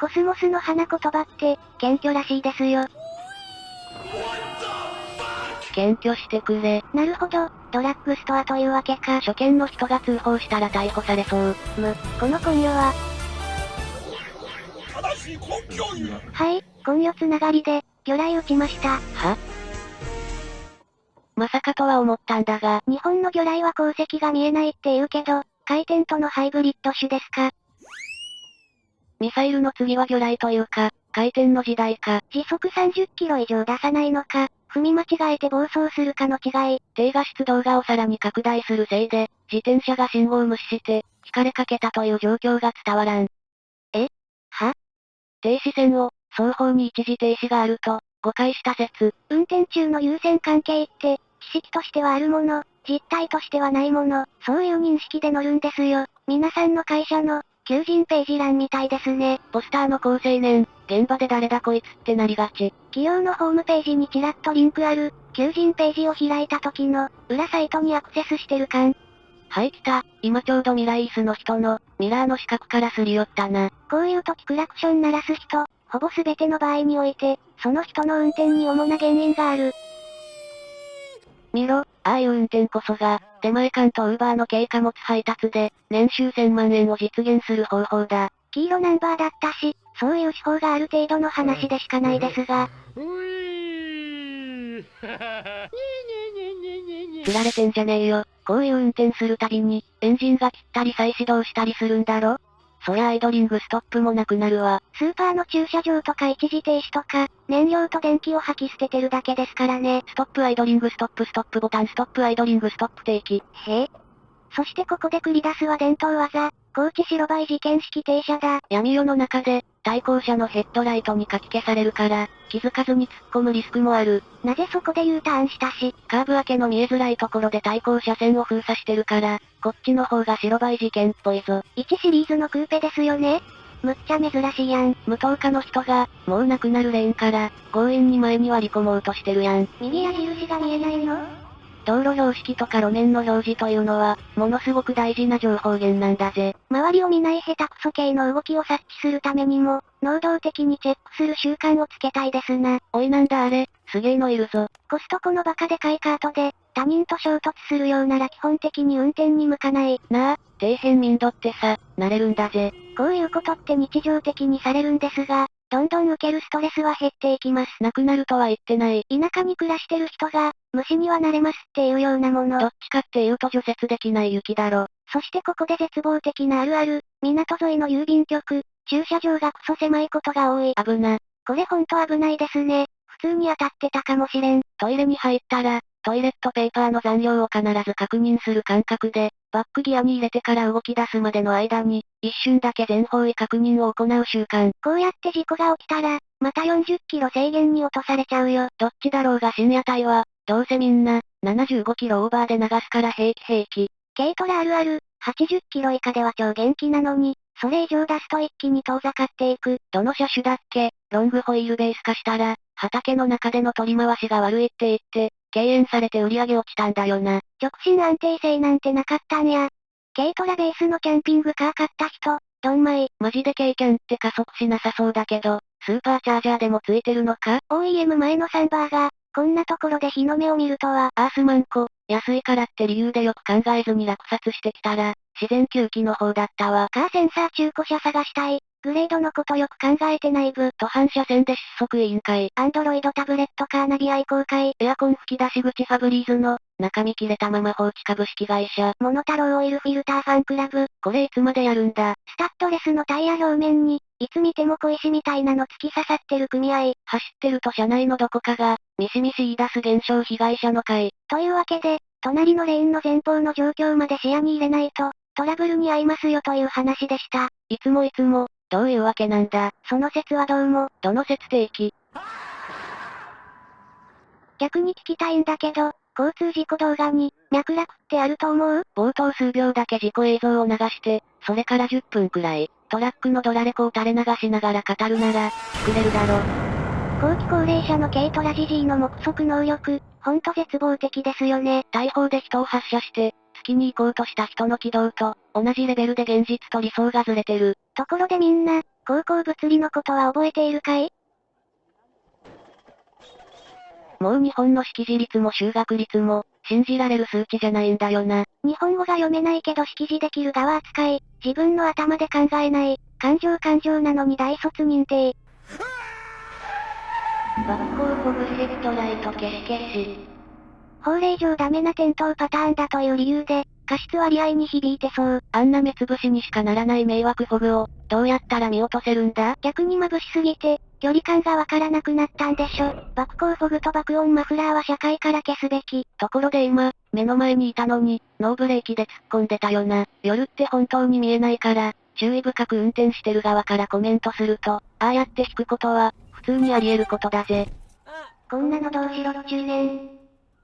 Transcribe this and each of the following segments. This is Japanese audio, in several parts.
コスモスの花言葉って、謙虚らしいですよ。謙虚してくれ。なるほど、ドラッグストアというわけか。初見の人が通報したら逮捕されそう。む、この根拠は、はい、根拠つながりで、魚雷撃ちました。は？まさかとは思ったんだが、日本の魚雷は鉱石が見えないって言うけど、回転とのハイブリッド種ですかミサイルの次は魚雷というか、回転の時代か。時速30キロ以上出さないのか、踏み間違えて暴走するかの違い。低画質動画をさらに拡大するせいで、自転車が信号を無視して、引かれかけたという状況が伝わらん。え？は？停止線を、双方に一時停止があると、誤解した説。運転中の優先関係って、知識としてはあるもの、実態としてはないもの、そういう認識で乗るんですよ。皆さんの会社の、求人ページ欄みたいですね。ポスターの高青年、現場で誰だこいつってなりがち。企業のホームページにちらっとリンクある、求人ページを開いた時の、裏サイトにアクセスしてる感。はい来た、今ちょうどミライースの人の、ミラーの四角からすり寄ったな。こういう時クラクション鳴らす人、ほぼ全ての場合において、その人の運転に主な原因がある。見ろ、ああいう運転こそが、手前感とウーバーの軽貨物配達で、年収1000万円を実現する方法だ。黄色ナンバーだったし、そういう手法がある程度の話でしかないですが、ういー釣 られてんじゃねえよ。こういう運転するたびに、エンジンが切ったり再始動したりするんだろ？そりゃアイドリングストップもなくなるわ。スーパーの駐車場とか一時停止とか、燃料と電気を吐き捨ててるだけですからね。ストップアイドリングストップストップボタンストップアイドリングストップ定期。へえ。そしてここで繰り出すは伝統技、高知白バイ事件式停車だ。闇夜の中で、対向車のヘッドライトにかき消されるから、気づかずに突っ込むリスクもある。なぜそこで U ターンしたし、カーブ明けの見えづらいところで対向車線を封鎖してるから、こっちの方が白バイ事件っぽいぞ。1シリーズのクーペですよね。むっちゃ珍しいやん。無灯火の人が、もうなくなるレーンから、強引に前に割り込もうとしてるやん。右矢印が見えないの？道路標識とか路面の表示というのは、ものすごく大事な情報源なんだぜ。周りを見ない下手くそ系の動きを察知するためにも、能動的にチェックする習慣をつけたいですな。おいなんだあれ、すげえのいるぞ。コストコのバカでかいカートで、他人と衝突するようなら基本的に運転に向かない。なあ、底辺民度ってさ、慣れるんだぜ。こういうことって日常的にされるんですが、どんどん受けるストレスは減っていきます。なくなるとは言ってない。田舎に暮らしてる人が、虫にはなれますっていうようなもの。どっちかっていうと除雪できない雪だろ。そしてここで絶望的なあるある、港沿いの郵便局、駐車場がクソ狭いことが多い。危な。これほんと危ないですね。普通に当たってたかもしれん。トイレに入ったら、トイレットペーパーの残量を必ず確認する感覚で、バックギアに入れてから動き出すまでの間に、一瞬だけ全方位確認を行う習慣。こうやって事故が起きたら、また40キロ制限に落とされちゃうよ。どっちだろうが深夜帯は、どうせみんな、75キロオーバーで流すから平気平気。軽トラあるある、80キロ以下では超元気なのに、それ以上出すと一気に遠ざかっていく。どの車種だっけ？ロングホイールベース化したら、畑の中での取り回しが悪いって言って、敬遠されて売り上げ落ちたんだよな。直進安定性なんてなかったんや。軽トラベースのキャンピングカー買った人、どんまい。マジで経験って加速しなさそうだけど、スーパーチャージャーでもついてるのか？OEM 前のサンバーが、こんなところで日の目を見るとは、アースマンコ、安いからって理由でよく考えずに落札してきたら、自然吸気の方だったわ。カーセンサー中古車探したい。グレードのことよく考えてない部。途半車線で失速委員会。アンドロイドタブレットカーナビ愛好会。エアコン吹き出し口ファブリーズの、中身切れたまま放置株式会社。モノタロウオイルフィルターファンクラブ。これいつまでやるんだスタッドレスのタイヤ表面に、いつ見ても小石みたいなの突き刺さってる組合。走ってると車内のどこかが、ミシミシ言い出す現象被害者の会。というわけで、隣のレーンの前方の状況まで視野に入れないと、トラブルに遭いますよという話でした。いつもいつも、どういうわけなんだ？その説はどうも、どの説定期逆に聞きたいんだけど、交通事故動画に、脈絡ってあると思う？冒頭数秒だけ事故映像を流して、それから10分くらい、トラックのドラレコを垂れ流しながら語るなら、作れるだろ。後期高齢者の軽トラジジーの目測能力、ほんと絶望的ですよね。大砲で人を発射して、月に行こうとした人の軌道と、同じレベルで現実と理想がずれてる。ところでみんな、高校物理のことは覚えているかい？もう日本の識字率も修学率も、信じられる数値じゃないんだよな。日本語が読めないけど識字できる側扱い、自分の頭で考えない、感情感情なのに大卒認定。学校ほぐしストライト消し消し。法令上ダメな転倒パターンだという理由で、過失割合に響いてそう。あんな目つぶしにしかならない迷惑フォグを、どうやったら見落とせるんだ？逆に眩しすぎて、距離感がわからなくなったんでしょ。爆光フォグと爆音マフラーは社会から消すべき。ところで今、目の前にいたのに、ノーブレーキで突っ込んでたよな。夜って本当に見えないから、注意深く運転してる側からコメントすると、ああやって引くことは、普通にあり得ることだぜ。こんなのどうしろっちゅうねん。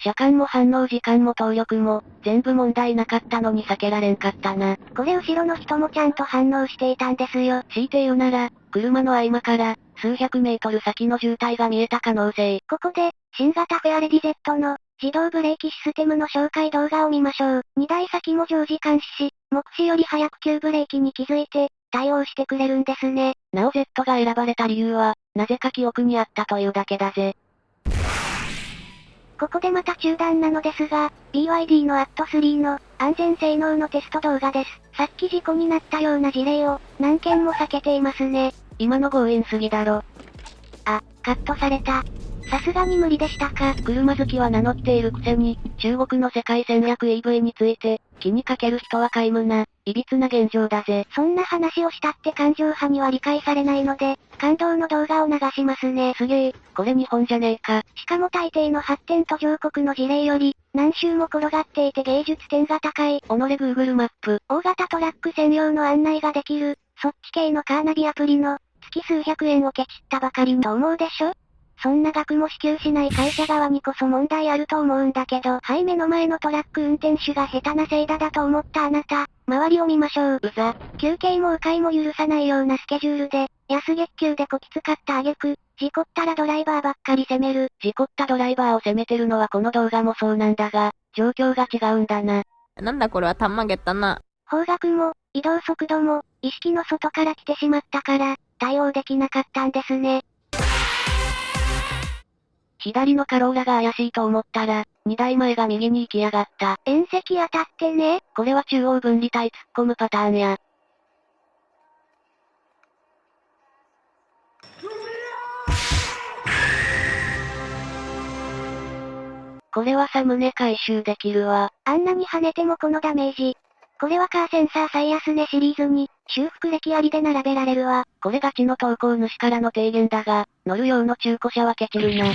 車間も反応時間も動力も、全部問題なかったのに避けられんかったな。これ後ろの人もちゃんと反応していたんですよ。強いて言うなら、車の合間から、数百メートル先の渋滞が見えた可能性。ここで、新型フェアレディ Z の、自動ブレーキシステムの紹介動画を見ましょう。2台先も常時監視し、目視より早く急ブレーキに気づいて、対応してくれるんですね。なお Z が選ばれた理由は、なぜか記憶にあったというだけだぜ。ここでまた中断なのですが、BYD の AT3 の安全性能のテスト動画です。さっき事故になったような事例を何件も避けていますね。今の強引すぎだろ。あ、カットされた。さすがに無理でしたか。車好きは名乗っているくせに、中国の世界戦略 EV について、気にかける人は皆無な、歪な現状だぜ。そんな話をしたって感情派には理解されないので、感動の動画を流しますね。すげえ、これ日本じゃねえか。しかも大抵の発展途上国の事例より、何周も転がっていて芸術点が高い。己 Google マップ。大型トラック専用の案内ができる、そっち系のカーナビアプリの、月数百円をケチったばかりと思うでしょ？そんな額も支給しない会社側にこそ問題あると思うんだけど、はい目の前のトラック運転手が下手なせいだだと思ったあなた、周りを見ましょう。うざ。休憩も迂回も許さないようなスケジュールで、安月給でこき使った挙句、事故ったらドライバーばっかり責める。事故ったドライバーを責めてるのはこの動画もそうなんだが、状況が違うんだな。なんだこれはたんまげったな。方角も、移動速度も、意識の外から来てしまったから、対応できなかったんですね。左のカローラが怪しいと思ったら、2台前が右に行きやがった。縁石当たってね。これは中央分離帯突っ込むパターンや。これはサムネ回収できるわ。あんなに跳ねてもこのダメージ。これはカーセンサー最安値シリーズに、修復歴ありで並べられるわ。これガチの投稿主からの提言だが、乗る用の中古車はケチるな。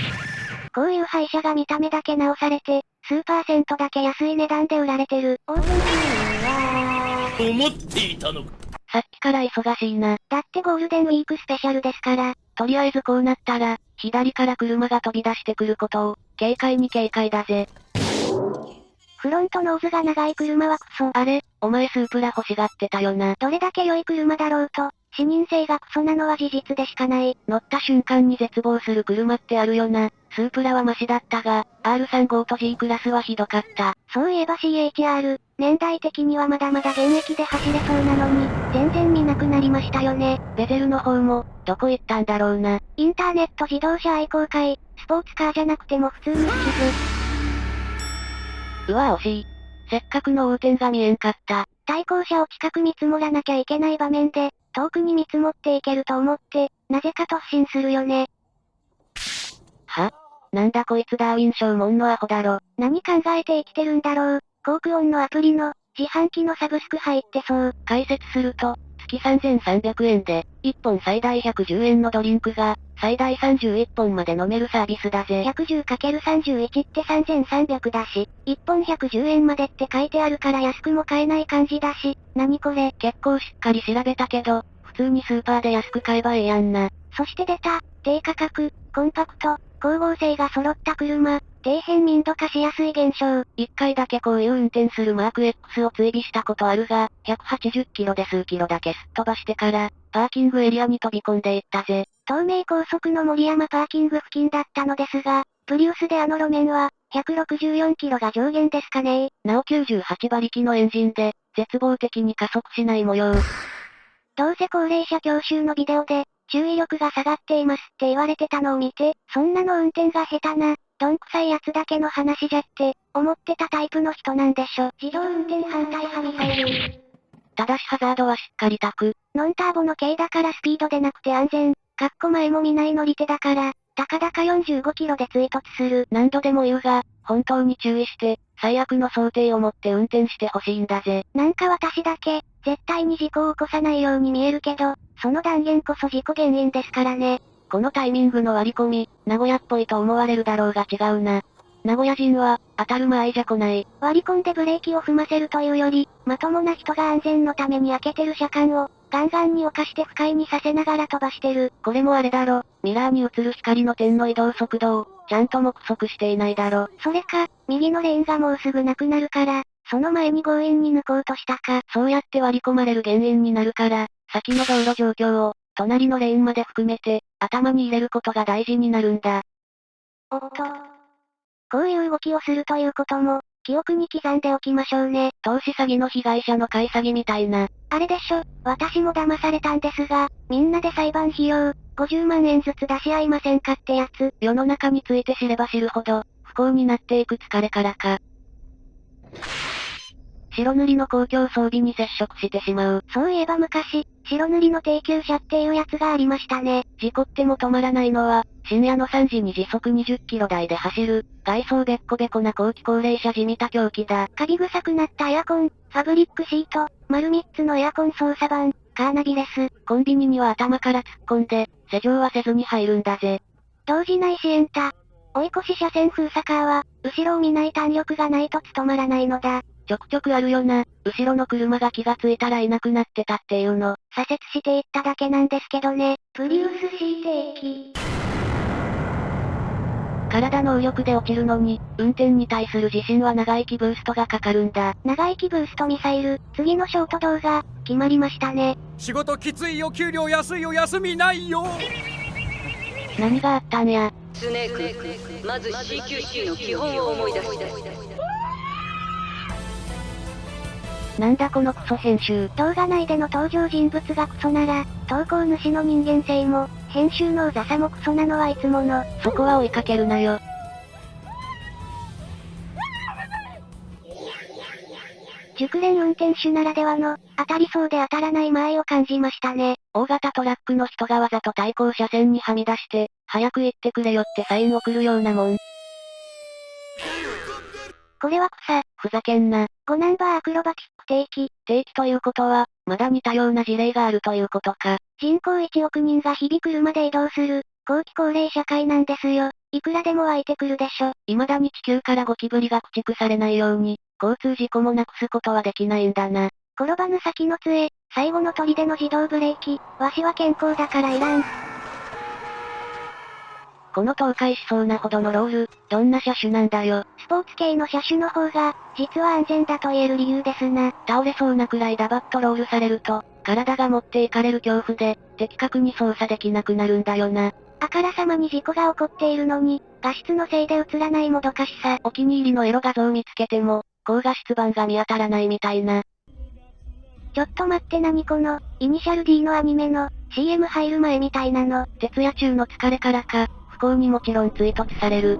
こういう廃車が見た目だけ直されて、数パーセントだけ安い値段で売られてる。オープン期は、思っていたのか。さっきから忙しいな。だってゴールデンウィークスペシャルですから。とりあえずこうなったら、左から車が飛び出してくることを、警戒に警戒だぜ。フロントノーズが長い車はクソ。あれ、お前スープラ欲しがってたよな。どれだけ良い車だろうと、視認性がクソなのは事実でしかない。乗った瞬間に絶望する車ってあるよな。スープラはマシだったが、R35 と G クラスはひどかった。そういえば CHR、年代的にはまだまだ現役で走れそうなのに、全然見なくなりましたよね。ベゼルの方も、どこ行ったんだろうな。インターネット自動車愛好会、スポーツカーじゃなくても普通に好きうわ惜しい。せっかくの横転が見えんかった。対向車を近く見積もらなきゃいけない場面で、遠くに見積もっていけると思って、なぜか突進するよね。は？なんだこいつダーウィン賞門のアホだろ。何考えて生きてるんだろう。航空音のアプリの、自販機のサブスク入ってそう。解説すると、月3300円で、1本最大110円のドリンクが、最大31本まで飲めるサービスだぜ。110×31 って3300だし、1本110円までって書いてあるから安くも買えない感じだし、何これ？結構しっかり調べたけど、普通にスーパーで安く買えばええやんな。そして出た、低価格、コンパクト、光合成が揃った車、底辺民度化しやすい現象。一回だけこういう運転するマーク X を追尾したことあるが、180キロで数キロだけすっ飛ばしてから、パーキングエリアに飛び込んでいったぜ。東名高速の森山パーキング付近だったのですが、プリウスであの路面は、164キロが上限ですかねなお98馬力のエンジンで、絶望的に加速しない模様。どうせ高齢者教習のビデオで、注意力が下がっていますって言われてたのを見て、そんなの運転が下手な、どんくさいやつだけの話じゃって、思ってたタイプの人なんでしょ。自動運転反対派ミサイル。ただしハザードはしっかりタク。ノンターボの軽だからスピードでなくて安全。かっこ前も見ない乗り手だから、たかだか45キロで追突する。何度でも言うが、本当に注意して、最悪の想定を持って運転してほしいんだぜ。なんか私だけ、絶対に事故を起こさないように見えるけど、その断言こそ事故原因ですからね。このタイミングの割り込み、名古屋っぽいと思われるだろうが違うな。名古屋人は、当たる間合いじゃ来ない。割り込んでブレーキを踏ませるというより、まともな人が安全のために開けてる車間を、ガンガンに犯して不快にさせながら飛ばしてる。これもあれだろ、ミラーに映る光の点の移動速度を、ちゃんと目測していないだろ。それか、右のレーンがもうすぐなくなるから、その前に強引に抜こうとしたか。そうやって割り込まれる原因になるから、先の道路状況を、隣のレーンまで含めて、頭に入れることが大事になるんだ。おっと。こういう動きをするということも、記憶に刻んでおきましょうね。投資詐欺の被害者の買い詐欺みたいな。あれでしょ、私も騙されたんですが、みんなで裁判費用、50万円ずつ出し合いませんかってやつ。世の中について知れば知るほど、不幸になっていく疲れからか。白塗りの公共装備に接触してしまう。そういえば昔、白塗りの低級車っていうやつがありましたね。事故っても止まらないのは、深夜の3時に時速20キロ台で走る、外装べっこべこな後期高齢者地味た狂気だ。カビ臭くなったエアコン、ファブリックシート、丸3つのエアコン操作盤、カーナビレス。コンビニには頭から突っ込んで、施錠はせずに入るんだぜ。動じない支援タ。追い越し車線封鎖カーは、後ろを見ない弾力がないと務まらないのだ。ちょくちょくあるよな。後ろの車が気がついたらいなくなってたっていうの。左折していっただけなんですけどね。プリウス C 定期。体の右力で落ちるのに、運転に対する自信は長生きブーストがかかるんだ。長生きブーストミサイル、次のショート動画、決まりましたね。仕事きついよ、給料安いよ、休みないよ。何があったんや。スネーク、まず CQC の基本を思い出して。なんだこのクソ編集。動画内での登場人物がクソなら、投稿主の人間性も、編集のうざさもクソなのはいつもの。そこは追いかけるなよ。熟練運転手ならではの、当たりそうで当たらない間合いを感じましたね。大型トラックの人がわざと対向車線にはみ出して、早く行ってくれよってサイン送るようなもん。これは草。ふざけんな。5ナンバーアクロバティック定期。定期ということは、まだ似たような事例があるということか。人口1億人が日々車で移動する、後期高齢社会なんですよ。いくらでも湧いてくるでしょ。未だに地球からゴキブリが駆逐されないように、交通事故もなくすことはできないんだな。転ばぬ先の杖、最後の砦の自動ブレーキ、わしは健康だからいらん。この倒壊しそうなほどのロール、どんな車種なんだよ。スポーツ系の車種の方が、実は安全だと言える理由ですな。倒れそうなくらいダバッとロールされると、体が持っていかれる恐怖で、的確に操作できなくなるんだよな。あからさまに事故が起こっているのに、画質のせいで映らないもどかしさ。お気に入りのエロ画像見つけても、高画質版が見当たらないみたいな。ちょっと待って何この、イニシャル D のアニメの、CM 入る前みたいなの。徹夜中の疲れからか、行にもちろん追突される。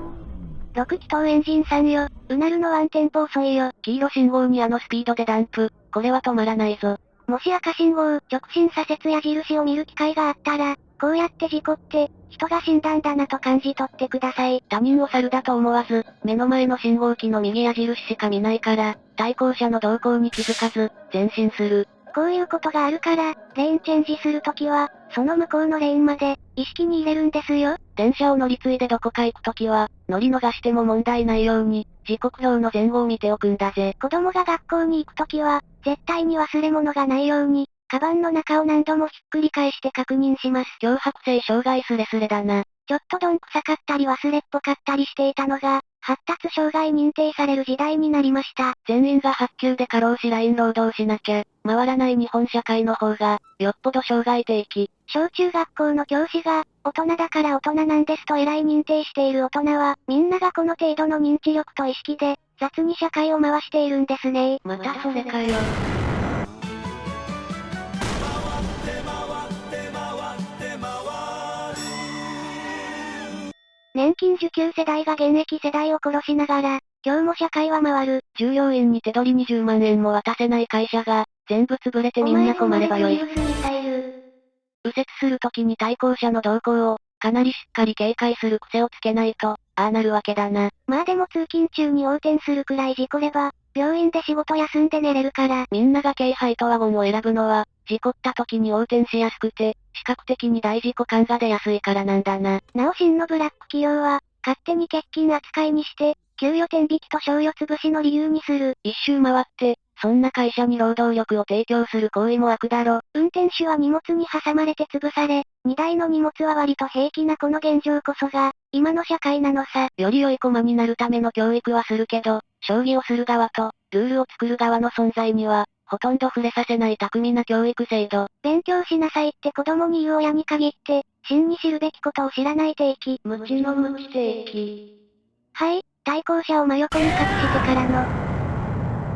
6気筒エンジン3よ。うなるのワンテンポ遅いよ。黄色信号にあのスピードでダンプ。これは止まらないぞ。もし赤信号、直進左折矢印を見る機会があったら、こうやって事故って、人が死んだんだなと感じ取ってください。他人を猿だと思わず、目の前の信号機の右矢印しか見ないから、対向車の動向に気づかず、前進する。こういうことがあるから、レーンチェンジするときは、その向こうのレーンまで、意識に入れるんですよ。電車を乗り継いでどこか行くときは、乗り逃しても問題ないように、時刻表の前後を見ておくんだぜ。子供が学校に行くときは、絶対に忘れ物がないように、カバンの中を何度もひっくり返して確認します。脅迫性障害スレスレだな。ちょっとどんくさかったり忘れっぽかったりしていたのが、発達障害認定される時代になりました。全員が発給で過労死ライン労働しなきゃ、回らない日本社会の方が、よっぽど障害的。小中学校の教師が、大人だから大人なんですと偉い認定している大人は、みんながこの程度の認知力と意識で、雑に社会を回しているんですねまたそれかよ。年金受給世代が現役世代を殺しながら、今日も社会は回る。従業員に手取り20万円も渡せない会社が、全部潰れてみんな困ればよい。右折するときに対向車の動向を、かなりしっかり警戒する癖をつけないと、ああなるわけだな。まあでも通勤中に横転するくらい事故れば、病院で仕事休んで寝れるから。みんなが京ハイとワゴンを選ぶのは、事故った時に横転しやすくて、視覚的に大事故感が出やすいからなんだな。なお真のブラック企業は、勝手に欠勤扱いにして、給与天引きと賞与潰しの理由にする。一周回って、そんな会社に労働力を提供する行為も悪だろ。運転手は荷物に挟まれて潰され、荷台の荷物は割と平気なこの現状こそが、今の社会なのさ。より良い駒になるための教育はするけど、将棋をする側と、ルールを作る側の存在には、ほとんど触れさせない巧みな教育制度。勉強しなさいって子供に言う親に限って、真に知るべきことを知らない定期。無知の無知定期。はい、対向車を真横に隠してからの。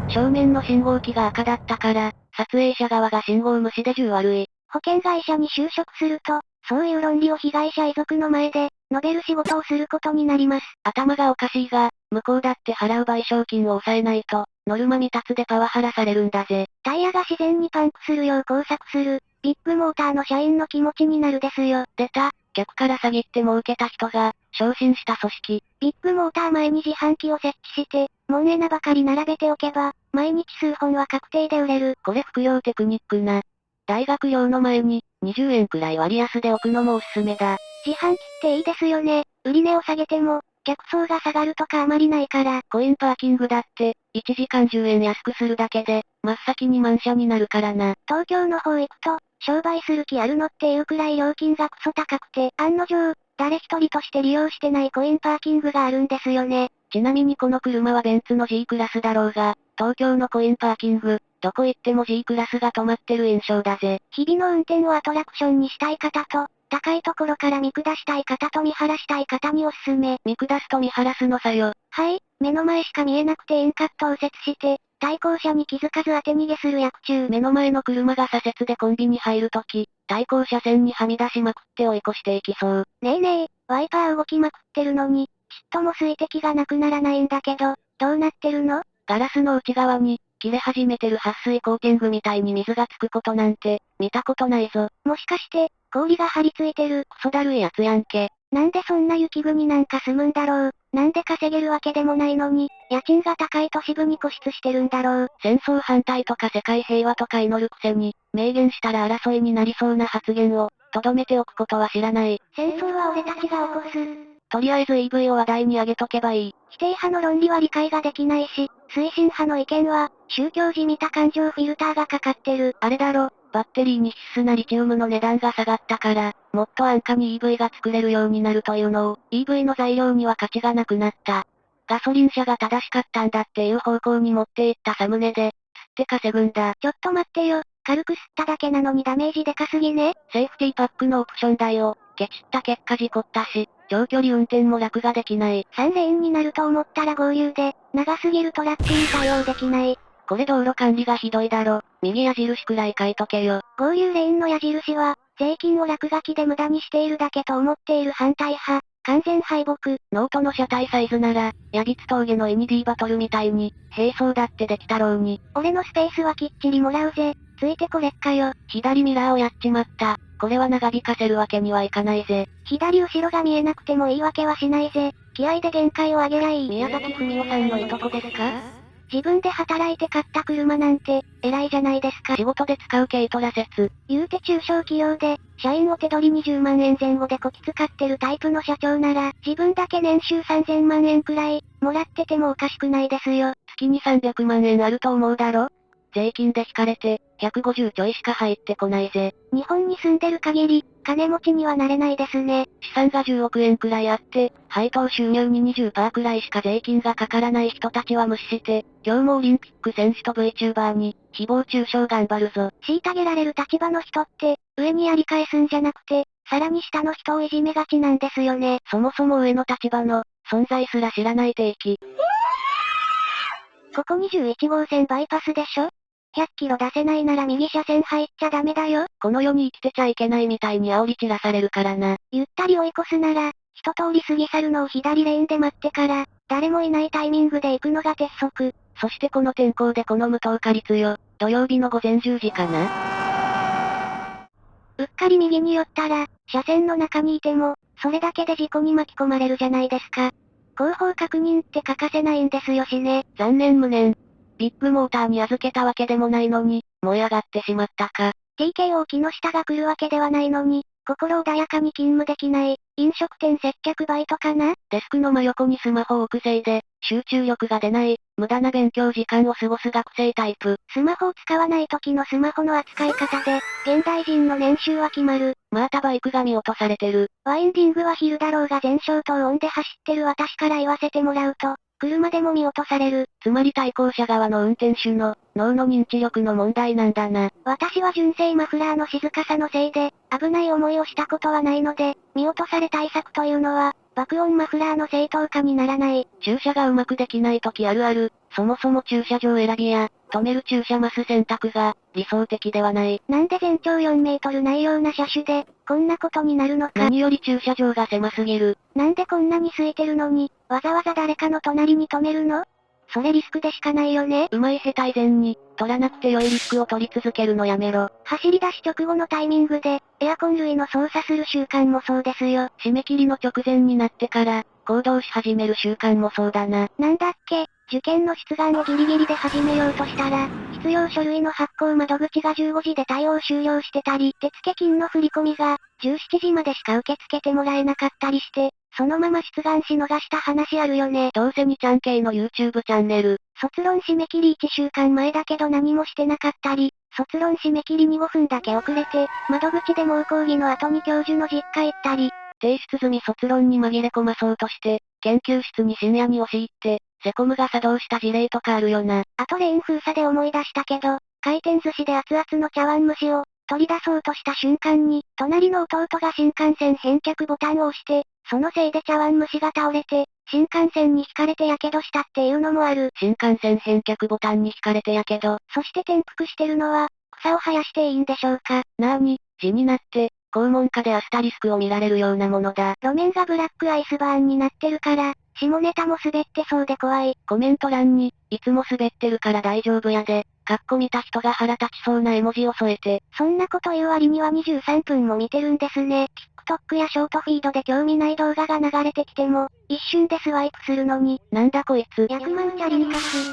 正面の信号機が赤だったから、撮影者側が信号無視で10悪い。保険会社に就職すると、そういう論理を被害者遺族の前で、述べる仕事をすることになります。頭がおかしいが、向こうだって払う賠償金を抑えないと、ノルマ未達でパワハラされるんだぜ。タイヤが自然にパンクするよう工作する、ビッグモーターの社員の気持ちになるですよ。出た、客から詐欺って儲けた人が、昇進した組織。ビッグモーター前に自販機を設置して、門エナばかり並べておけば、毎日数本は確定で売れる。これ副業テクニックな。大学用の前に、20円くらい割安で置くのもおすすめだ。自販機っていいですよね。売値を下げても、客層が下がるとかあまりないから。コインパーキングだって、1時間10円安くするだけで、真っ先に満車になるからな。東京の方行くと、商売する気あるのっていうくらい料金がクソ高くて、案の定、誰一人として利用してないコインパーキングがあるんですよね。ちなみにこの車はベンツの G クラスだろうが、東京のコインパーキング、どこ行っても G クラスが止まってる印象だぜ。日々の運転をアトラクションにしたい方と、高いところから見下したい方と見晴らしたい方におすすめ。見下すと見晴らすのさよ。はい、目の前しか見えなくて遠カットを右折して、対向車に気づかず当て逃げする役中。目の前の車が左折でコンビに入るとき、対向車線にはみ出しまくって追い越していきそう。ねえねえ、ワイパー動きまくってるのに、ちっとも水滴がなくならないんだけど、どうなってるの？ガラスの内側に、切れ始めてる撥水コーティングみたいに水がつくことなんて、見たことないぞ。もしかして、氷が張り付いてる。クソだるいやつやんけ。なんでそんな雪国なんか住むんだろう。なんで稼げるわけでもないのに、家賃が高い都市部に固執してるんだろう。戦争反対とか世界平和とか祈るくせに、明言したら争いになりそうな発言を、とどめておくことは知らない。戦争は俺たちが起こす。とりあえず EV を話題に上げとけばいい。否定派の論理は理解ができないし、推進派の意見は、宗教じみた感情フィルターがかかってる。あれだろ、バッテリーに必須なリチウムの値段が下がったから、もっと安価に EV が作れるようになるというのを、EV の材料には価値がなくなった。ガソリン車が正しかったんだっていう方向に持っていったサムネで、つって稼ぐんだ。ちょっと待ってよ、軽く吸っただけなのにダメージでかすぎね。セーフティーパックのオプション代を、ケチった結果事故ったし、長距離運転も楽ができない。3レーンになると思ったら合流で、長すぎるトラックに対応できない。これ道路管理がひどいだろ。右矢印くらい書いとけよ。合流レーンの矢印は、税金を落書きで無駄にしているだけと思っている反対派。完全敗北。ノートの車体サイズなら、ヤビツ峠のイニ Dバトルみたいに、並走だってできたろうに。俺のスペースはきっちりもらうぜ。ついてこれっかよ。左ミラーをやっちまった。これは長引かせるわけにはいかないぜ。左後ろが見えなくても言い訳はしないぜ。気合で限界を上げりゃいい。宮崎文夫さんのいとこですか？自分で働いて買った車なんて、偉いじゃないですか。仕事で使う軽トラ説。言うて中小企業で、社員を手取り20万円前後でこき使ってるタイプの社長なら、自分だけ年収3000万円くらい、もらっててもおかしくないですよ。月に300万円あると思うだろ？税金で引かれて、150ちょいしか入ってこないぜ。日本に住んでる限り、金持ちにはなれないですね。資産が10億円くらいあって、配当収入に20%くらいしか税金がかからない人たちは無視して、今日もオリンピック選手と VTuber に、誹謗中傷頑張るぞ。虐げられる立場の人って、上にやり返すんじゃなくて、さらに下の人をいじめがちなんですよね。そもそも上の立場の、存在すら知らない定期。ここ21号線バイパスでしょ？?100 キロ出せないなら右車線入っちゃダメだよ。この世に生きてちゃいけないみたいに煽り散らされるからな。ゆったり追い越すなら、一通り過ぎ去るのを左レーンで待ってから、誰もいないタイミングで行くのが鉄則。そしてこの天候でこの無灯火率よ。土曜日の午前10時かなうっかり右に寄ったら、車線の中にいても、それだけで事故に巻き込まれるじゃないですか。後方確認って欠かせないんですよしね。残念無念。ビッグモーターに預けたわけでもないのに、燃え上がってしまったか。TKO 木下が来るわけではないのに、心穏やかに勤務できない、飲食店接客バイトかな？デスクの真横にスマホを置くせいで、集中力が出ない、無駄な勉強時間を過ごす学生タイプ。スマホを使わない時のスマホの扱い方で、現代人の年収は決まる。またバイクが見落とされてる。ワインディングは昼だろうが全消灯オンで走ってる私から言わせてもらうと、車でも見落とされる。つまり対向車側の運転手の、脳の認知力の問題なんだな。私は純正マフラーの静かさのせいで、危ない思いをしたことはないので、見落とされ対策というのは、爆音マフラーの正当化にならない。駐車がうまくできない時あるある。そもそも駐車場選びや、止める駐車マス選択が、理想的ではない。なんで全長4メートルないような車種で、こんなことになるのか。何より駐車場が狭すぎる。なんでこんなに空いてるのに、わざわざ誰かの隣に止めるの？それリスクでしかないよね。うまい下手以前に、取らなくて良いリスクを取り続けるのやめろ。走り出し直後のタイミングで、エアコン類の操作する習慣もそうですよ。締め切りの直前になってから、行動し始める習慣もそうだな。なんだっけ、受験の出願をギリギリで始めようとしたら、必要書類の発行窓口が15時で対応終了してたり、手付金の振り込みが、17時までしか受け付けてもらえなかったりして、そのまま出願し逃した話あるよね。どうせ2ちゃん系の YouTube チャンネル。卒論締め切り1週間前だけど何もしてなかったり、卒論締め切りに5分だけ遅れて、窓口で猛講義の後に教授の実家行ったり、提出済み卒論に紛れ込まそうとして、研究室に深夜に押し入って、セコムが作動した事例とかあるよな。あとレーン封鎖で思い出したけど、回転寿司で熱々の茶碗蒸しを、取り出そうとした瞬間に、隣の弟が新幹線返却ボタンを押して、そのせいで茶碗蒸しが倒れて、新幹線に引かれて火傷したっていうのもある。新幹線返却ボタンに引かれてやけど。そして転覆してるのは、草を生やしていいんでしょうか。なーに、字になって、肛門下でアスタリスクを見られるようなものだ。路面がブラックアイスバーンになってるから、下ネタも滑ってそうで怖い。コメント欄に、いつも滑ってるから大丈夫やで、かっこ見た人が腹立ちそうな絵文字を添えて。そんなこと言う割には23分も見てるんですね。TikTok やショートフィードで興味ない動画が流れてきても、一瞬でスワイプするのに。なんだこいつ。100万チャリにかす。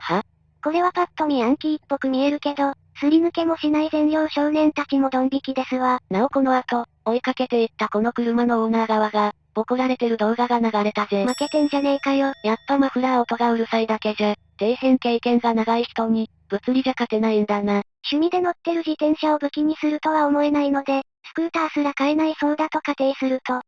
は？これはパッと見ヤンキーっぽく見えるけど、すり抜けもしない善良少年たちもドン引きですわ。なおこの後、追いかけていったこの車のオーナー側が、ボコられてる動画が流れたぜ。負けてんじゃねえかよ。やっぱマフラー音がうるさいだけじゃ、底辺経験が長い人に、物理じゃ勝てないんだな。趣味で乗ってる自転車を武器にするとは思えないので、スクーターすら買えないそうだと仮定すると。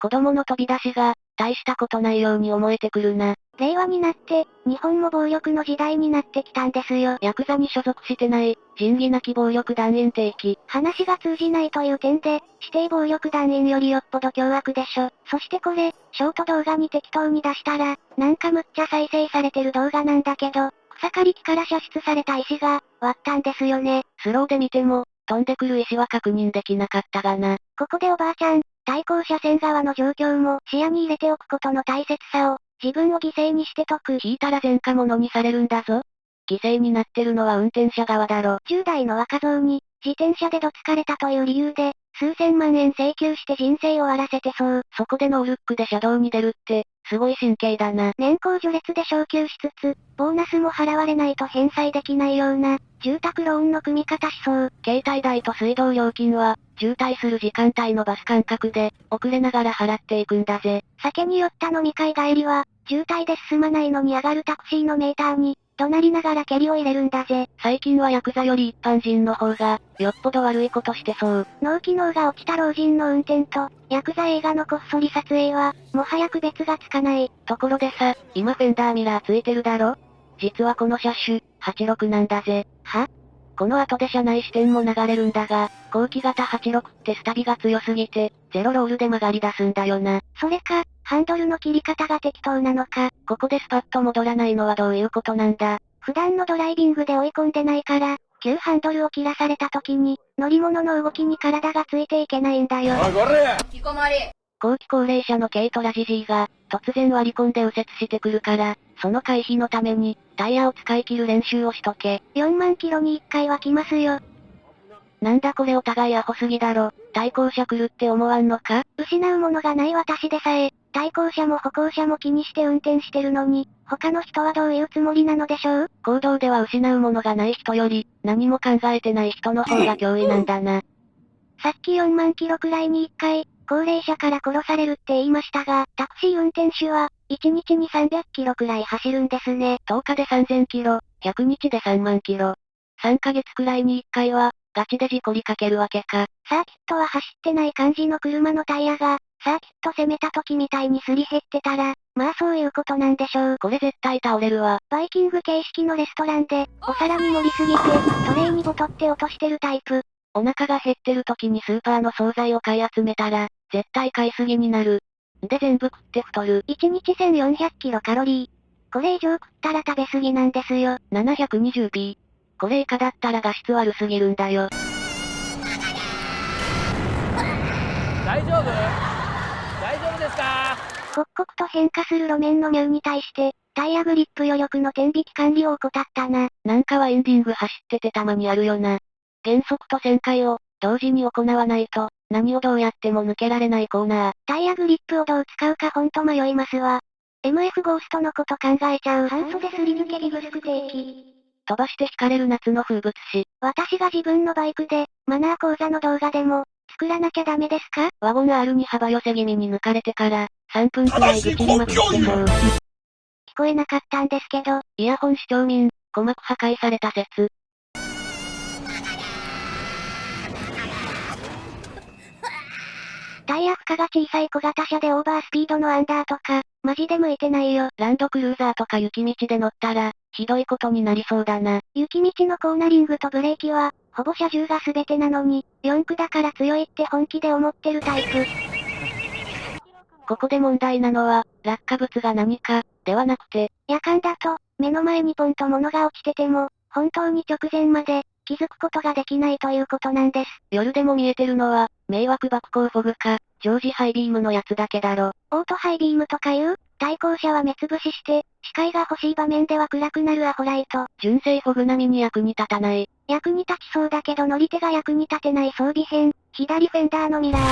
子供の飛び出しが、大したことないように思えてくるな。令和になって、日本も暴力の時代になってきたんですよ。ヤクザに所属してない、仁義なき暴力団員定期。話が通じないという点で、指定暴力団員よりよっぽど凶悪でしょ。そしてこれ、ショート動画に適当に出したら、なんかむっちゃ再生されてる動画なんだけど、草刈り機から射出された石が、割ったんですよね。スローで見ても、飛んでくる石は確認できなかったがな。ここでおばあちゃん、対向車線側の状況も視野に入れておくことの大切さを、自分を犠牲にして解く。引いたら前科者にされるんだぞ。犠牲になってるのは運転者側だろ。10代の若造に、自転車でどつかれたという理由で、数千万円請求して人生を終わらせてそう。そこでノールックで車道に出るって、すごい神経だな。年功序列で昇給しつつ、ボーナスも払われないと返済できないような、住宅ローンの組み方しそう。携帯代と水道料金は、渋滞する時間帯のバス間隔で、遅れながら払っていくんだぜ。酒に酔った飲み会帰りは、渋滞で進まないのに上がるタクシーのメーターに、怒鳴りながら蹴りを入れるんだぜ。最近はヤクザより一般人の方が、よっぽど悪いことしてそう。脳機能が落ちた老人の運転と、ヤクザ映画のこっそり撮影は、もはや区別がつかない。ところでさ、今フェンダーミラーついてるだろ？実はこの車種、86なんだぜ。は？この後で車内視点も流れるんだが、後期型86ってスタビが強すぎて、ゼロロールで曲がり出すんだよな。それか、ハンドルの切り方が適当なのか。ここでスパッと戻らないのはどういうことなんだ普段のドライビングで追い込んでないから、急ハンドルを切らされた時に、乗り物の動きに体がついていけないんだよ。おいこれ引きこもり後期高齢者の軽トラじじいが、突然割り込んで右折してくるから、その回避のために、タイヤを使い切る練習をしとけ。4万キロに1回は来ますよ。なんだこれお互いアホすぎだろ。対向車来るって思わんのか？失うものがない私でさえ、対向車も歩行者も気にして運転してるのに、他の人はどういうつもりなのでしょう？行動では失うものがない人より、何も考えてない人の方が脅威なんだな。さっき4万キロくらいに1回、高齢者から殺されるって言いましたが、タクシー運転手は、1日に300キロくらい走るんですね。10日で3000キロ、100日で3万キロ。3ヶ月くらいに1回は、ガチで事故りかけるわけか。サーキットは走ってない感じの車のタイヤが、サーキット攻めた時みたいにすり減ってたら、まあそういうことなんでしょう。これ絶対倒れるわ。バイキング形式のレストランで、お皿に盛りすぎて、トレイにボトって落としてるタイプ。お腹が減ってる時にスーパーの惣菜を買い集めたら、絶対買いすぎになる。で全部食って太る。1日1400キロカロリー。これ以上食ったら食べ過ぎなんですよ。720p。これ以下だったら画質悪すぎるんだよ。大丈夫？大丈夫ですか？刻々と変化する路面のミューに対して、タイヤグリップ余力の天引き管理を怠ったな。なんかはエンディング走っててたまにあるよな。減速と旋回を、同時に行わないと、何をどうやっても抜けられないコーナー。タイヤグリップをどう使うかほんと迷いますわ。MF ゴーストのこと考えちゃう半袖すり抜けリブスク定期。飛ばして引かれる夏の風物詩。私が自分のバイクで、マナー講座の動画でも、作らなきゃダメですか？ワゴン R に幅寄せ気味に抜かれてから、3分くらい愚痴りまくってそう。聞こえなかったんですけど、イヤホン視聴民、鼓膜破壊された説。タイヤ負荷が小さい小型車でオーバースピードのアンダーとか、マジで向いてないよ。ランドクルーザーとか雪道で乗ったら、ひどいことになりそうだな。雪道のコーナリングとブレーキは、ほぼ車重が全てなのに、4駆だから強いって本気で思ってるタイプ。ここで問題なのは、落下物が何か、ではなくて、夜間だと、目の前にポンと物が落ちてても、本当に直前まで、気づくことができないということなんです。夜でも見えてるのは、迷惑爆光フォグか、常時ハイビームのやつだけだろ。オートハイビームとかいう、対向車は目つぶしして、視界が欲しい場面では暗くなるアホライト。純正フォグ並みに役に立たない。役に立ちそうだけど乗り手が役に立てない装備編、左フェンダーのミラー。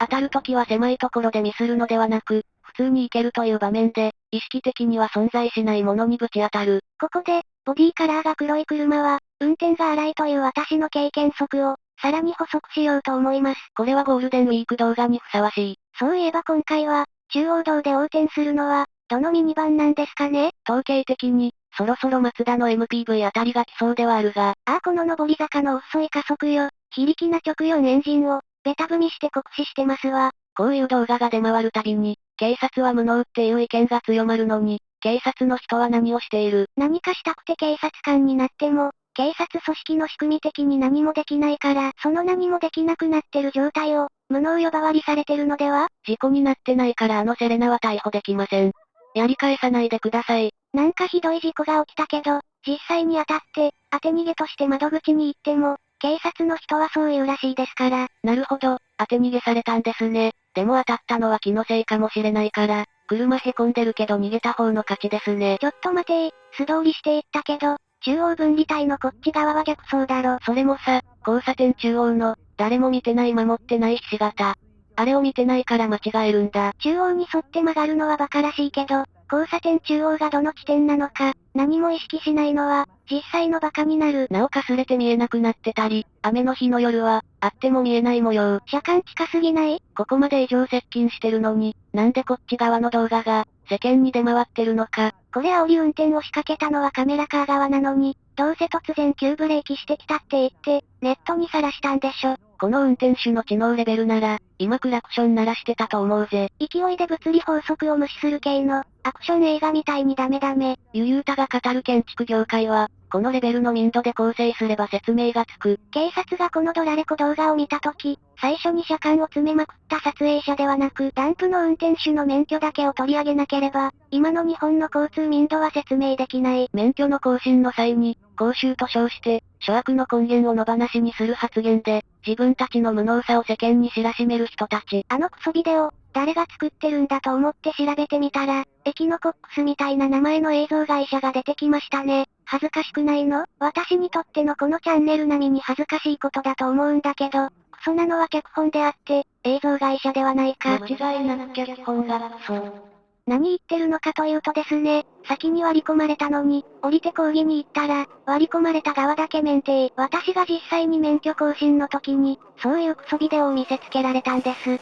当たるときは狭いところでミスるのではなく、普通に行けるという場面で、意識的には存在しないものにぶち当たる。ここで、ボディカラーが黒い車は、運転が荒いという私の経験則を、さらに補足しようと思います。これはゴールデンウィーク動画にふさわしい。そういえば今回は、中央道で横転するのは、どのミニバンなんですかね？統計的に、そろそろマツダの MPV あたりが来そうではあるが、ああこの上り坂の遅い加速よ。非力な直4エンジンを、ベタ踏みして酷使してますわ。こういう動画が出回るたびに、警察は無能っていう意見が強まるのに、警察の人は何をしている？何かしたくて警察官になっても、警察組織の仕組み的に何もできないから、その何もできなくなってる状態を、無能呼ばわりされてるのでは？事故になってないからあのセレナは逮捕できません。やり返さないでください。なんかひどい事故が起きたけど、実際に当たって、当て逃げとして窓口に行っても、警察の人はそう言うらしいですから。なるほど、当て逃げされたんですね。でも当たったのは気のせいかもしれないから、車へこんでるけど逃げた方の勝ちですね。ちょっと待てー、素通りしていったけど、中央分離帯のこっち側は逆走だろ。それもさ、交差点中央の、誰も見てない守ってないひし形。あれを見てないから間違えるんだ。中央に沿って曲がるのは馬鹿らしいけど、交差点中央がどの地点なのか、何も意識しないのは、実際の馬鹿になる。なおかすれて見えなくなってたり、雨の日の夜は、あっても見えない模様。車間近すぎない？ここまで異常接近してるのに、なんでこっち側の動画が、世間に出回ってるのか。これ煽り運転を仕掛けたのはカメラカー側なのに、どうせ突然急ブレーキしてきたって言って、ネットにさらしたんでしょ。この運転手の知能レベルなら、今クラクション鳴らしてたと思うぜ。勢いで物理法則を無視する系の、アクション映画みたいにダメダメ。ゆゆうたが語る建築業界は、このレベルの民度で構成すれば説明がつく。警察がこのドラレコ動画を見たとき、最初に車間を詰めまくった撮影者ではなく、ダンプの運転手の免許だけを取り上げなければ、今の日本の交通民度は説明できない。免許の更新の際に、講習と称して、諸悪の根源を野放しにする発言で、自分たちの無能さを世間に知らしめる人たち。あのクソビデオ、誰が作ってるんだと思って調べてみたら、エキノコックスみたいな名前の映像会社が出てきましたね。恥ずかしくないの？私にとってのこのチャンネル並みに恥ずかしいことだと思うんだけど、クソなのは脚本であって、映像会社ではないか。間違いなく脚本がクソ。何言ってるのかというとですね、先に割り込まれたのに、降りて講義に行ったら、割り込まれた側だけ免停。私が実際に免許更新の時に、そういうクソビデオを見せつけられたんです。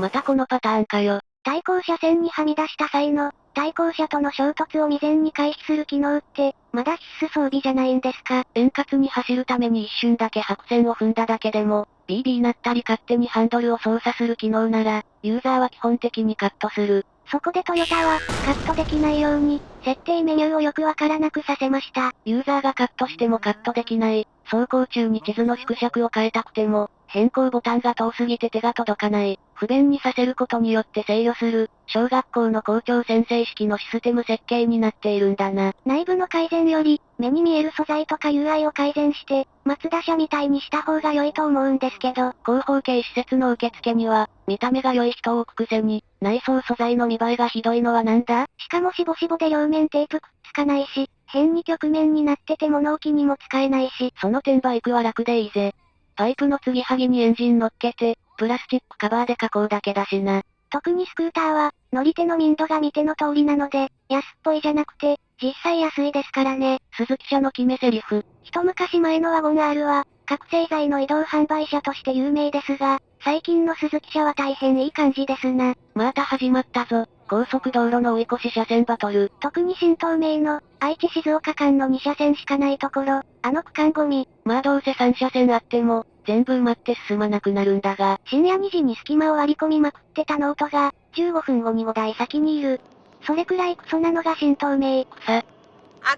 またこのパターンかよ。対向車線にはみ出した際の、対向車との衝突を未然に回避する機能って、まだ必須装備じゃないんですか円滑に走るために一瞬だけ白線を踏んだだけでも、BB なったり勝手にハンドルを操作する機能なら、ユーザーは基本的にカットする。そこでトヨタは、カットできないように、設定メニューをよくわからなくさせました。ユーザーがカットしてもカットできない。走行中に地図の縮尺を変えたくても、変更ボタンが遠すぎて手が届かない。不便にさせることによって制御する、小学校の校長先生式のシステム設計になっているんだな。内部の改善より、目に見える素材とか UI を改善して、松田社みたいにした方が良いと思うんですけど。広報系施設の受付には、見た目が良い人を置くくせに、内装素材の見栄えがひどいのはなんだ？しかもしぼしぼで両面テープくっつかないし、変に曲面になってて物置にも使えないし。その点バイクは楽でいいぜ。パイプの継ぎはぎにエンジン乗っけて、プラスチックカバーで囲うだけだしな。特にスクーターは、乗り手の民度が見ての通りなので、安っぽいじゃなくて、実際安いですからね。スズキ車の決め台詞。一昔前のワゴン R は、覚醒剤の移動販売車として有名ですが、最近のスズキ車は大変いい感じですな。また始まったぞ。高速道路の追い越し車線バトル。特に新東名の、愛知静岡間の2車線しかないところ、あの区間ゴミ。まあどうせ3車線あっても、全部埋まって進まなくなるんだが。深夜2時に隙間を割り込みまくってたノートが、15分後に5台先にいる。それくらいクソなのが新東名。草。あ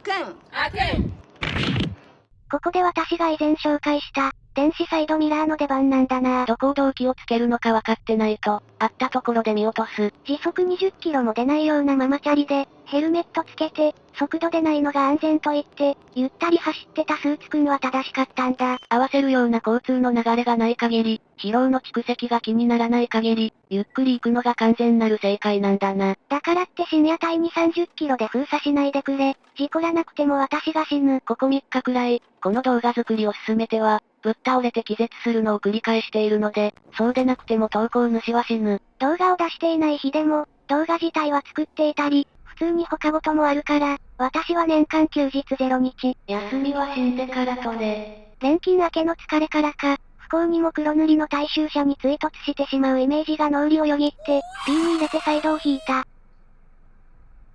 くん。あくん。ここで私が以前紹介した、電子サイドミラーの出番なんだなどこを動機をつけるのか分かってないと、あったところで見落とす。時速20キロも出ないようなママチャリで、ヘルメットつけて、速度出ないのが安全と言って、ゆったり走ってたスーツくんは正しかったんだ。合わせるような交通の流れがない限り、疲労の蓄積が気にならない限り、ゆっくり行くのが完全なる正解なんだな。だからって深夜帯に30キロで封鎖しないでくれ。事故らなくても私が死ぬ。ここ3日くらい、この動画作りを進めては、ぶっ倒れて気絶するのを繰り返しているので、そうでなくても投稿主は死ぬ。動画を出していない日でも、動画自体は作っていたり、普通に他事もあるから、私は年間休日0日。休みは死んでからとね。錬金明けの疲れからか、不幸にも黒塗りの大衆車に追突してしまうイメージが脳裏をよぎって、P に入れてサイドを引いた。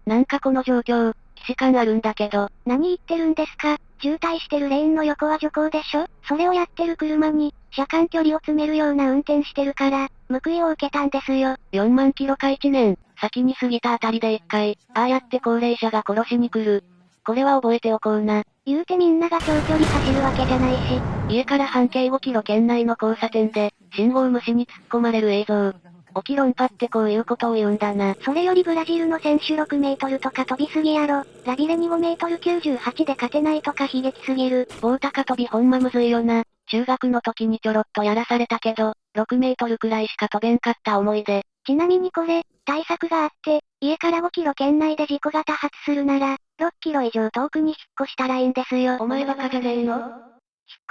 なんかこの状況、既視感あるんだけど。何言ってるんですか？渋滞してるレーンの横は徐行でしょ？それをやってる車に、車間距離を詰めるような運転してるから、報いを受けたんですよ。4万キロか1年、先に過ぎたあたりで1回、ああやって高齢者が殺しに来る。これは覚えておこうな。言うてみんなが長距離走るわけじゃないし。家から半径5キロ圏内の交差点で、信号無視に突っ込まれる映像。起き論破ってこういうことを言うんだな。それよりブラジルの選手6メートルとか飛びすぎやろ。ラビレに5メートル98で勝てないとか悲劇すぎる。棒高跳びほんまむずいよな。中学の時にちょろっとやらされたけど、6メートルくらいしか飛べんかった思い出。ちなみにこれ、対策があって、家から5キロ圏内で事故が多発するなら、6キロ以上遠くに引っ越したらいいんですよ。お前バカじゃねえの？引っ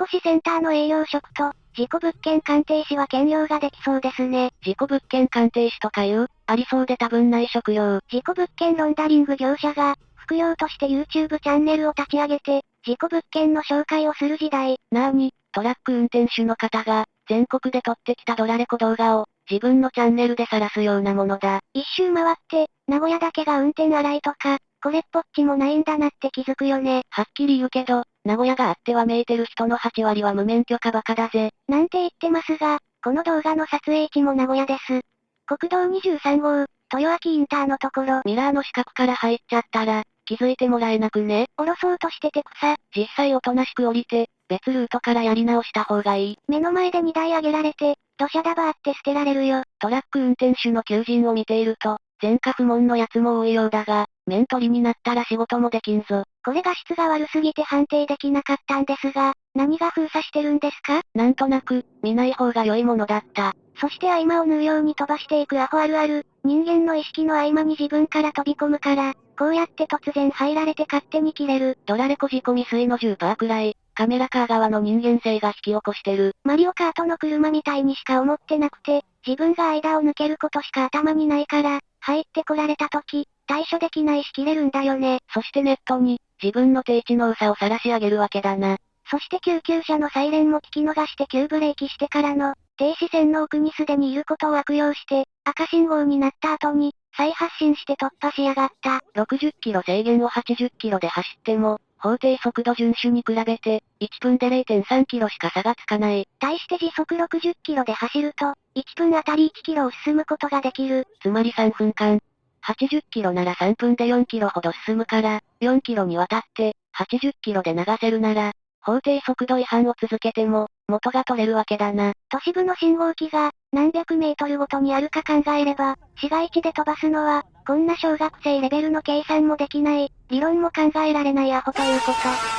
越しセンターの営業職と、事故物件鑑定士は兼業ができそうですね。事故物件鑑定士とかいう、ありそうで多分ない職業。事故物件ロンダリング業者が、副業として YouTube チャンネルを立ち上げて、事故物件の紹介をする時代。なーに、トラック運転手の方が、全国で撮ってきたドラレコ動画を、自分のチャンネルで晒すようなものだ。一周回って、名古屋だけが運転荒いとか、これっぽっちもないんだなって気づくよね。はっきり言うけど、名古屋があってはめいてる人の8割は無免許かバカだぜ。なんて言ってますが、この動画の撮影地も名古屋です。国道23号、豊明インターのところ。ミラーの四角から入っちゃったら、気づいてもらえなくね？降ろそうとしてて草。実際おとなしく降りて、別ルートからやり直した方がいい。目の前で荷台上げられて、土砂ダバーって捨てられるよ。トラック運転手の求人を見ていると、前科不問の奴も多いようだが、面取りになったら仕事もできんぞ。これが質が悪すぎて判定できなかったんですが、何が封鎖してるんですか？なんとなく、見ない方が良いものだった。そして合間を縫うように飛ばしていくアホあるある、人間の意識の合間に自分から飛び込むから、こうやって突然入られて勝手に切れる。ドラレコ仕込み水の10%くらい、カメラカー側の人間性が引き起こしてる。マリオカートの車みたいにしか思ってなくて、自分が間を抜けることしか頭にないから、入ってこられた時、対処できないし切れるんだよね。そしてネットに、自分の低知能さを晒し上げるわけだな。そして救急車のサイレンも聞き逃して急ブレーキしてからの、停止線の奥にすでにいることを悪用して、赤信号になった後に、再発進して突破しやがった。60キロ制限を80キロで走っても、法定速度遵守に比べて、1分で0.3キロしか差がつかない。対して時速60キロで走ると、1分あたり1キロを進むことができる。つまり3分間。80キロなら3分で4キロほど進むから、4キロにわたって、80キロで流せるなら、法定速度違反を続けても、元が取れるわけだな。都市部の信号機が、何百メートルごとにあるか考えれば、市街地で飛ばすのは、こんな小学生レベルの計算もできない、理論も考えられないアホということ。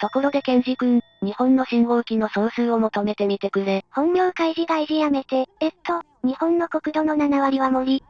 ところでケンジ君、日本の信号機の総数を求めてみてくれ。本名開示外示やめて、えっと、日本の国土の7割は森。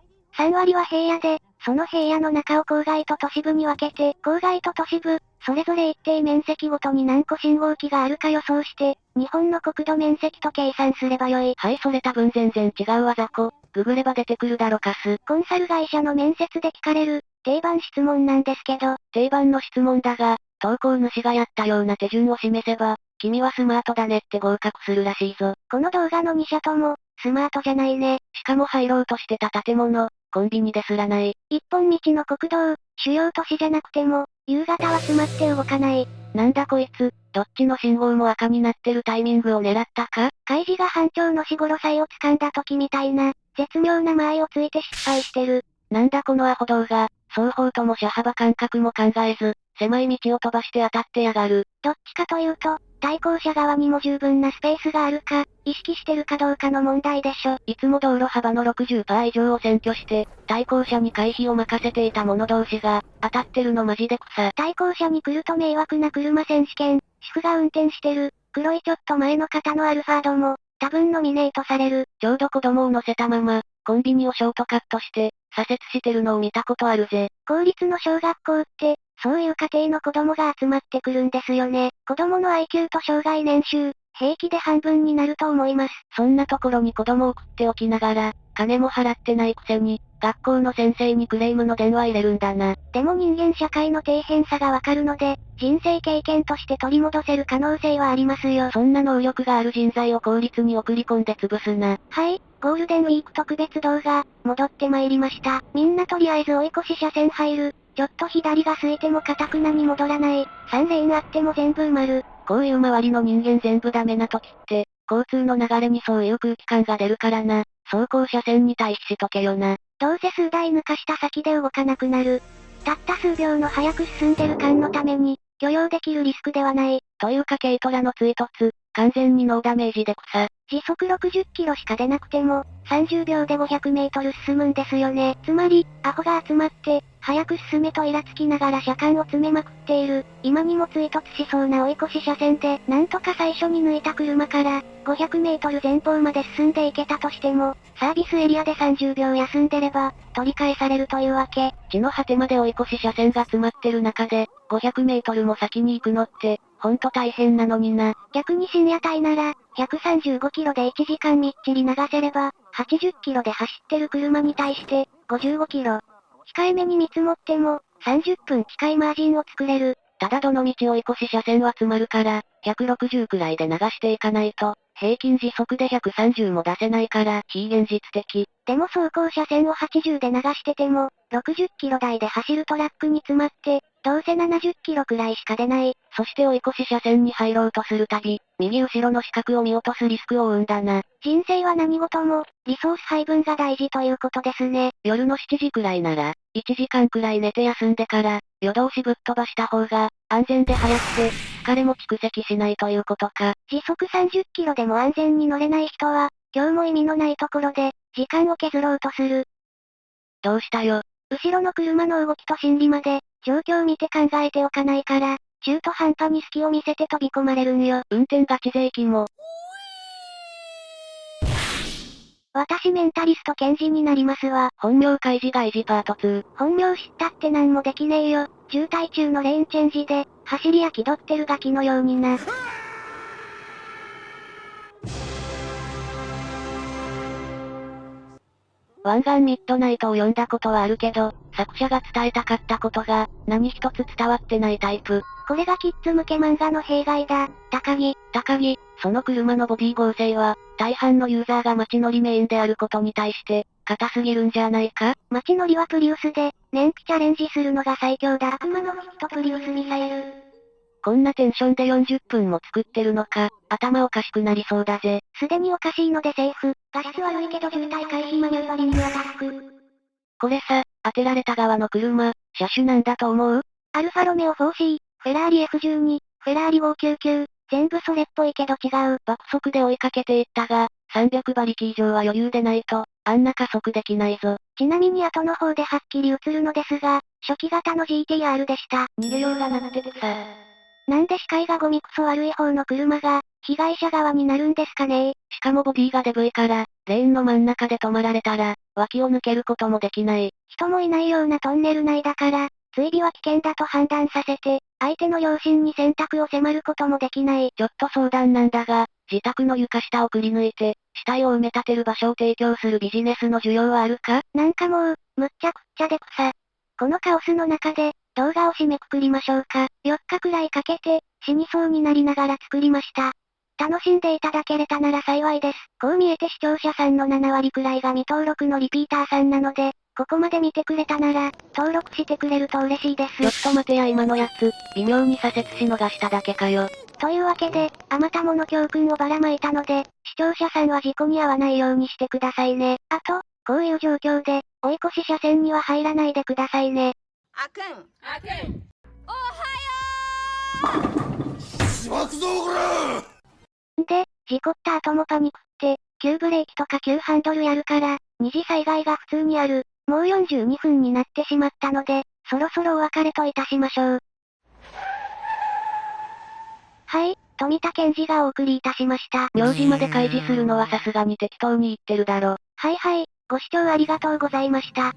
3割は平野で、その平野の中を郊外と都市部に分けて、郊外と都市部、それぞれ一定面積ごとに何個信号機があるか予想して、日本の国土面積と計算すればよい。はいそれ多分全然違うわざこ。ググれば出てくるだろかす。コンサル会社の面接で聞かれる、定番質問なんですけど、定番の質問だが、投稿主がやったような手順を示せば、君はスマートだねって合格するらしいぞ。この動画の2社とも、スマートじゃないね。しかも入ろうとしてた建物、コンビニですらない。一本道の国道、主要都市じゃなくても、夕方は詰まって動かない。なんだこいつ、どっちの信号も赤になってるタイミングを狙ったか？開示が班長の死頃祭を掴んだ時みたいな、絶妙な間合いをついて失敗してる。なんだこのアホ動画、双方とも車幅感覚も考えず、狭い道を飛ばして当たってやがる。どっちかというと、対向車側にも十分なスペースがあるか、意識してるかどうかの問題でしょ。いつも道路幅の60%以上を占拠して、対向車に回避を任せていた者同士が、当たってるのマジで草。対向車に来ると迷惑な車選手権、主婦が運転してる、黒いちょっと前の方のアルファードも、多分ノミネートされる。ちょうど子供を乗せたまま、コンビニをショートカットして、左折してるのを見たことあるぜ。公立の小学校って、そういう家庭の子供が集まってくるんですよね。子供の IQ と障害年収、平気で半分になると思います。そんなところに子供を送っておきながら、金も払ってないくせに、学校の先生にクレームの電話入れるんだな。でも人間社会の底辺さがわかるので、人生経験として取り戻せる可能性はありますよ。そんな能力がある人材を公立に送り込んで潰すな。はい、ゴールデンウィーク特別動画、戻ってまいりました。みんなとりあえず追い越し車線入る。ちょっと左が空いてもカタクナに戻らない。3レーンあっても全部埋まる。こういう周りの人間全部ダメな時って、交通の流れにそういう空気感が出るからな。走行車線に対比しとけよな。どうせ数台抜かした先で動かなくなる。たった数秒の早く進んでる感のために、許容できるリスクではない。というか軽トラの追突、完全にノーダメージで草。時速60キロしか出なくても、30秒で500メートル進むんですよね。つまり、アホが集まって、早く進めとイラつきながら車間を詰めまくっている、今にも追突しそうな追い越し車線で、なんとか最初に抜いた車から、500メートル前方まで進んでいけたとしても、サービスエリアで30秒休んでれば、取り返されるというわけ。地の果てまで追い越し車線が詰まってる中で、500メートルも先に行くのって、ほんと大変なのにな。逆に深夜帯なら、135キロで1時間みっちり流せれば、80キロで走ってる車に対して、55キロ。控えめに見積もっても、30分近いマージンを作れる。ただどの道追い越し車線は詰まるから、160くらいで流していかないと、平均時速で130も出せないから、非現実的。でも走行車線を80で流してても、60キロ台で走るトラックに詰まって、どうせ70キロくらいしか出ない。そして追い越し車線に入ろうとするたび、右後ろの死角を見落とすリスクを生んだな。人生は何事も、リソース配分が大事ということですね。夜の7時くらいなら、1時間くらい寝て休んでから、夜通しぶっ飛ばした方が、安全で早くて、疲れも蓄積しないということか。時速30キロでも安全に乗れない人は、今日も意味のないところで、時間を削ろうとする。どうしたよ。後ろの車の動きと心理まで、状況見て考えておかないから、中途半端に隙を見せて飛び込まれるんよ。運転ガチ税金も。私メンタリスト検事になりますわ。本名開示外事パート2。本名知ったって何もできねえよ。渋滞中のレーンチェンジで、走りや気取ってるガキのようにな。湾岸ミッドナイトを読んだことはあるけど、作者が伝えたかったことが、何一つ伝わってないタイプ。これがキッズ向け漫画の弊害だ。高木。高木、その車のボディ合成は、大半のユーザーが街乗りメインであることに対して、硬すぎるんじゃないか？街乗りはプリウスで、燃費チャレンジするのが最強だ。悪魔のフットプリウスミサイル。こんなテンションで40分も作ってるのか、頭おかしくなりそうだぜ。すでにおかしいのでセーフ。画質悪いけど渋滞回避マニュアリングアタック。これさ、当てられた側の車、車種なんだと思う？アルファロメオ 4C、フェラーリ F12、フェラーリ599、全部それっぽいけど違う。爆速で追いかけていったが、300馬力以上は余裕でないと、あんな加速できないぞ。ちなみに後の方ではっきり映るのですが、初期型の GTR でした。逃げようがなくててさ。なんで視界がゴミクソ悪い方の車が、被害者側になるんですかね？しかもボディがデブいから、レーンの真ん中で止まられたら、脇を抜けることもできない。人もいないようなトンネル内だから、追尾は危険だと判断させて、相手の良心に選択を迫ることもできない。ちょっと相談なんだが、自宅の床下をくり抜いて、死体を埋め立てる場所を提供するビジネスの需要はあるか？なんかもう、むっちゃくっちゃで草。このカオスの中で、動画を締めくくりましょうか。4日くらいかけて、死にそうになりながら作りました。楽しんでいただけれたなら幸いです。こう見えて視聴者さんの7割くらいが未登録のリピーターさんなので、ここまで見てくれたなら、登録してくれると嬉しいです。ちょっと待てや今のやつ、微妙に左折し逃しただけかよ。というわけで、あまたもの教訓をばらまいたので、視聴者さんは事故に遭わないようにしてくださいね。あと、こういう状況で、追い越し車線には入らないでくださいね。あくんあくんで、事故った後もパニックって、急ブレーキとか急ハンドルやるから、二次災害が普通にある。もう42分になってしまったので、そろそろお別れといたしましょう。はい、富田健二がお送りいたしました。名字まで開示するのはさすがに適当に言ってるだろ。はいはい、ご視聴ありがとうございました。